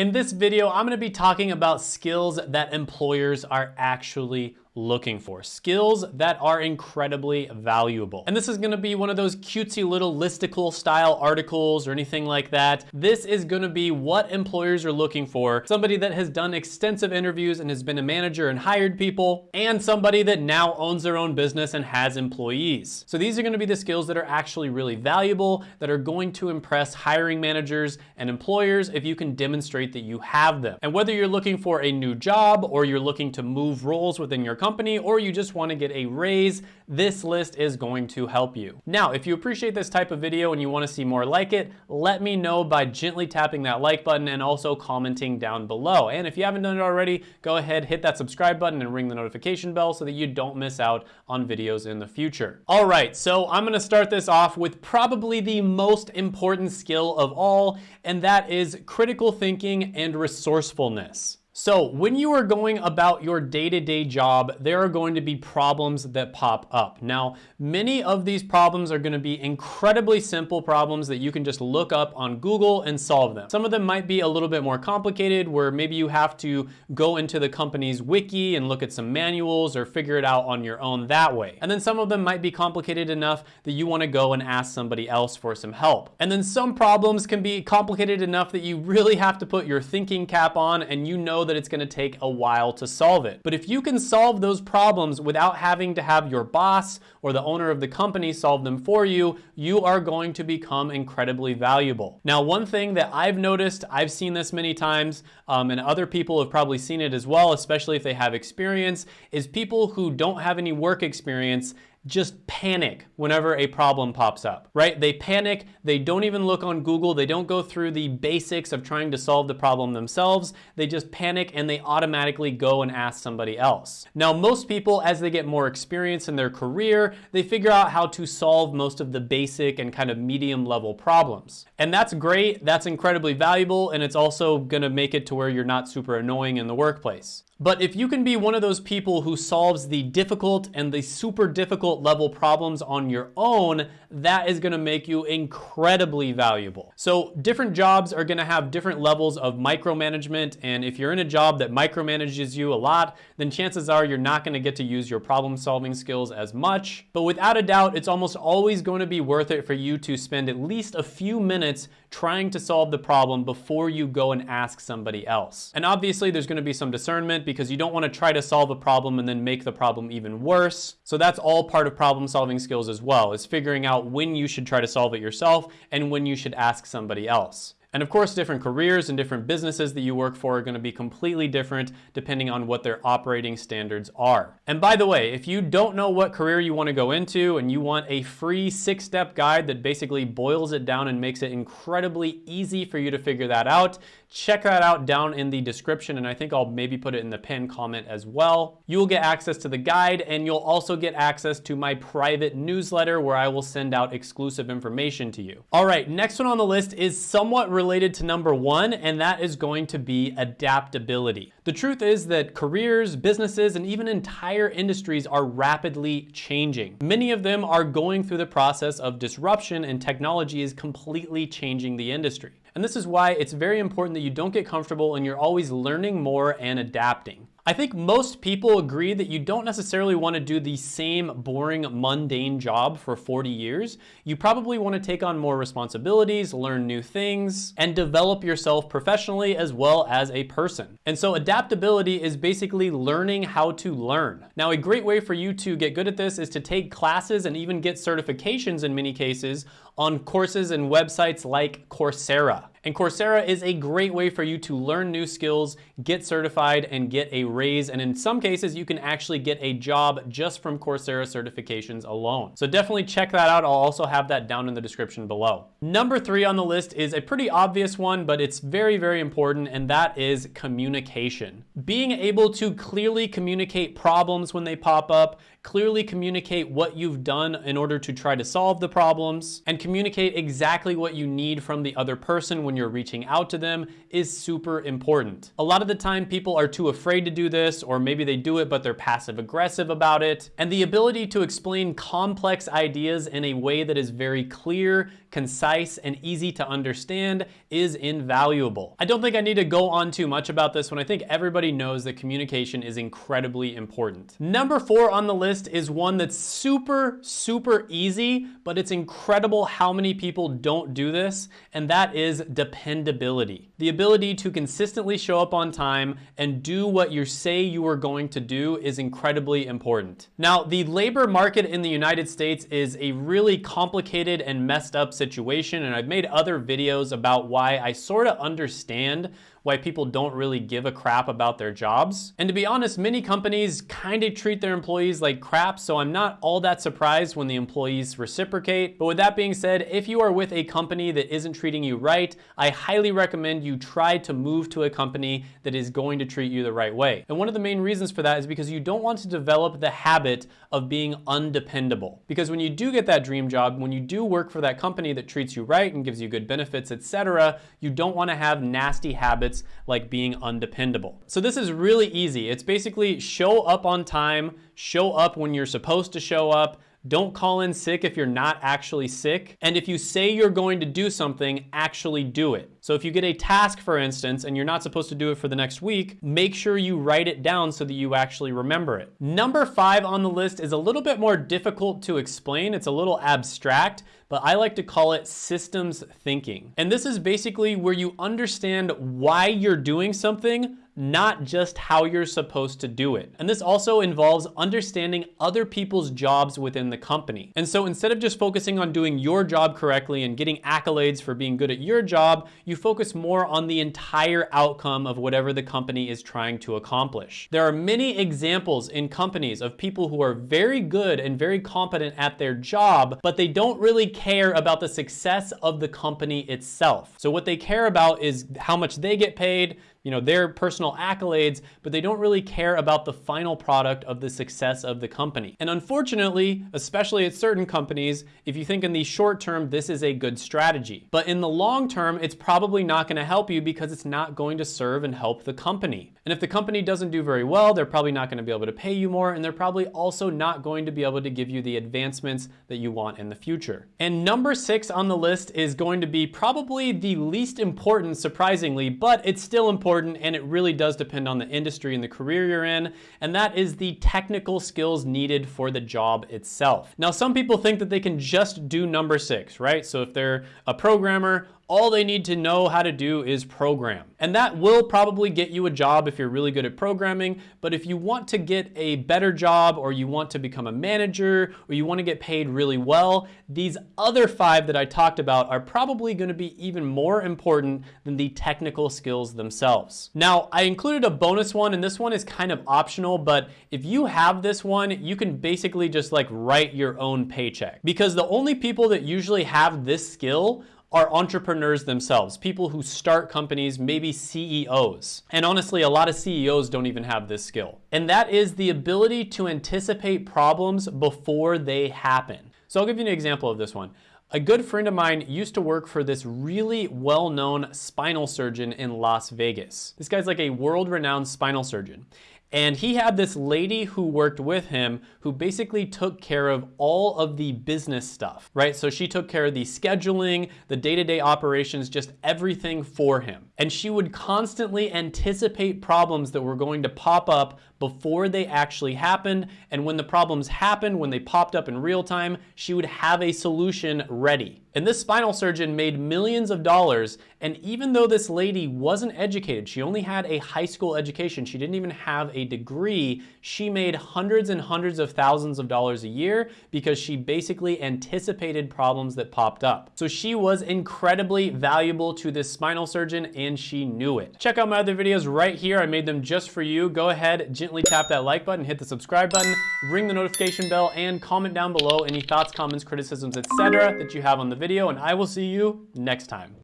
In this video, I'm gonna be talking about skills that employers are actually looking for. Skills that are incredibly valuable. And this is gonna be one of those cutesy little listicle style articles or anything like that. This is gonna be what employers are looking for. Somebody that has done extensive interviews and has been a manager and hired people, and somebody that now owns their own business and has employees. So these are gonna be the skills that are actually really valuable, that are going to impress hiring managers and employers if you can demonstrate that you have them. And whether you're looking for a new job or you're looking to move roles within your company or you just wanna get a raise, this list is going to help you. Now, if you appreciate this type of video and you wanna see more like it, let me know by gently tapping that like button and also commenting down below. And if you haven't done it already, go ahead, hit that subscribe button and ring the notification bell so that you don't miss out on videos in the future. All right, so I'm gonna start this off with probably the most important skill of all, and that is critical thinking and resourcefulness. So when you are going about your day-to-day job, there are going to be problems that pop up. Now, many of these problems are gonna be incredibly simple problems that you can just look up on Google and solve them. Some of them might be a little bit more complicated where maybe you have to go into the company's wiki and look at some manuals or figure it out on your own that way. And then some of them might be complicated enough that you wanna go and ask somebody else for some help. And then some problems can be complicated enough that you really have to put your thinking cap on and you know that it's gonna take a while to solve it. But if you can solve those problems without having to have your boss or the owner of the company solve them for you, you are going to become incredibly valuable. Now, one thing that I've noticed, I've seen this many times, um, and other people have probably seen it as well, especially if they have experience, is people who don't have any work experience just panic whenever a problem pops up, right? They panic, they don't even look on Google, they don't go through the basics of trying to solve the problem themselves, they just panic and they automatically go and ask somebody else. Now, most people, as they get more experience in their career, they figure out how to solve most of the basic and kind of medium level problems. And that's great, that's incredibly valuable, and it's also gonna make it to where you're not super annoying in the workplace. But if you can be one of those people who solves the difficult and the super difficult level problems on your own, that is gonna make you incredibly valuable. So different jobs are gonna have different levels of micromanagement. And if you're in a job that micromanages you a lot, then chances are you're not gonna get to use your problem solving skills as much. But without a doubt, it's almost always going to be worth it for you to spend at least a few minutes trying to solve the problem before you go and ask somebody else. And obviously there's gonna be some discernment because you don't want to try to solve a problem and then make the problem even worse. So that's all part of problem solving skills as well, is figuring out when you should try to solve it yourself and when you should ask somebody else. And of course, different careers and different businesses that you work for are gonna be completely different depending on what their operating standards are. And by the way, if you don't know what career you wanna go into and you want a free six-step guide that basically boils it down and makes it incredibly easy for you to figure that out, check that out down in the description and I think I'll maybe put it in the pin comment as well. You will get access to the guide and you'll also get access to my private newsletter where I will send out exclusive information to you. All right, next one on the list is somewhat related to number one, and that is going to be adaptability. The truth is that careers, businesses, and even entire industries are rapidly changing. Many of them are going through the process of disruption and technology is completely changing the industry. And this is why it's very important that you don't get comfortable and you're always learning more and adapting. I think most people agree that you don't necessarily want to do the same boring, mundane job for 40 years. You probably want to take on more responsibilities, learn new things, and develop yourself professionally as well as a person. And so adaptability is basically learning how to learn. Now, a great way for you to get good at this is to take classes and even get certifications in many cases on courses and websites like Coursera. And Coursera is a great way for you to learn new skills, get certified, and get a raise. And in some cases, you can actually get a job just from Coursera certifications alone. So definitely check that out. I'll also have that down in the description below. Number three on the list is a pretty obvious one, but it's very, very important, and that is communication. Being able to clearly communicate problems when they pop up, clearly communicate what you've done in order to try to solve the problems, and communicate exactly what you need from the other person when you're reaching out to them is super important. A lot of the time people are too afraid to do this or maybe they do it but they're passive aggressive about it. And the ability to explain complex ideas in a way that is very clear, concise, and easy to understand is invaluable. I don't think I need to go on too much about this when I think everybody knows that communication is incredibly important. Number four on the list is one that's super, super easy, but it's incredible how many people don't do this, and that is dependability. The ability to consistently show up on time and do what you say you are going to do is incredibly important. Now, the labor market in the United States is a really complicated and messed up situation, and I've made other videos about why I sort of understand why people don't really give a crap about their jobs. And to be honest, many companies kind of treat their employees like crap, so I'm not all that surprised when the employees reciprocate. But with that being said, if you are with a company that isn't treating you right, I highly recommend you try to move to a company that is going to treat you the right way. And one of the main reasons for that is because you don't want to develop the habit of being undependable. Because when you do get that dream job, when you do work for that company that treats you right and gives you good benefits, etc., you don't want to have nasty habits habits like being undependable. So this is really easy. It's basically show up on time, show up when you're supposed to show up, don't call in sick if you're not actually sick. And if you say you're going to do something, actually do it. So if you get a task, for instance, and you're not supposed to do it for the next week, make sure you write it down so that you actually remember it. Number five on the list is a little bit more difficult to explain. It's a little abstract, but I like to call it systems thinking. And this is basically where you understand why you're doing something not just how you're supposed to do it. And this also involves understanding other people's jobs within the company. And so instead of just focusing on doing your job correctly and getting accolades for being good at your job, you focus more on the entire outcome of whatever the company is trying to accomplish. There are many examples in companies of people who are very good and very competent at their job, but they don't really care about the success of the company itself. So what they care about is how much they get paid, you know, their personal accolades, but they don't really care about the final product of the success of the company. And unfortunately, especially at certain companies, if you think in the short term, this is a good strategy. But in the long term, it's probably not gonna help you because it's not going to serve and help the company. And if the company doesn't do very well, they're probably not gonna be able to pay you more, and they're probably also not going to be able to give you the advancements that you want in the future. And number six on the list is going to be probably the least important, surprisingly, but it's still important important and it really does depend on the industry and the career you're in, and that is the technical skills needed for the job itself. Now, some people think that they can just do number six, right? So if they're a programmer, all they need to know how to do is program. And that will probably get you a job if you're really good at programming, but if you want to get a better job or you want to become a manager or you want to get paid really well, these other five that I talked about are probably going to be even more important than the technical skills themselves. Now, I included a bonus one and this one is kind of optional, but if you have this one, you can basically just like write your own paycheck because the only people that usually have this skill are entrepreneurs themselves, people who start companies, maybe CEOs. And honestly, a lot of CEOs don't even have this skill. And that is the ability to anticipate problems before they happen. So I'll give you an example of this one. A good friend of mine used to work for this really well-known spinal surgeon in Las Vegas. This guy's like a world-renowned spinal surgeon. And he had this lady who worked with him who basically took care of all of the business stuff, right? So she took care of the scheduling, the day-to-day -day operations, just everything for him. And she would constantly anticipate problems that were going to pop up before they actually happened. And when the problems happened, when they popped up in real time, she would have a solution ready. And this spinal surgeon made millions of dollars. And even though this lady wasn't educated, she only had a high school education, she didn't even have a degree, she made hundreds and hundreds of thousands of dollars a year because she basically anticipated problems that popped up. So she was incredibly valuable to this spinal surgeon and she knew it. Check out my other videos right here. I made them just for you. Go ahead, gently tap that like button, hit the subscribe button, ring the notification bell, and comment down below any thoughts, comments, criticisms, etc. that you have on the video, and I will see you next time.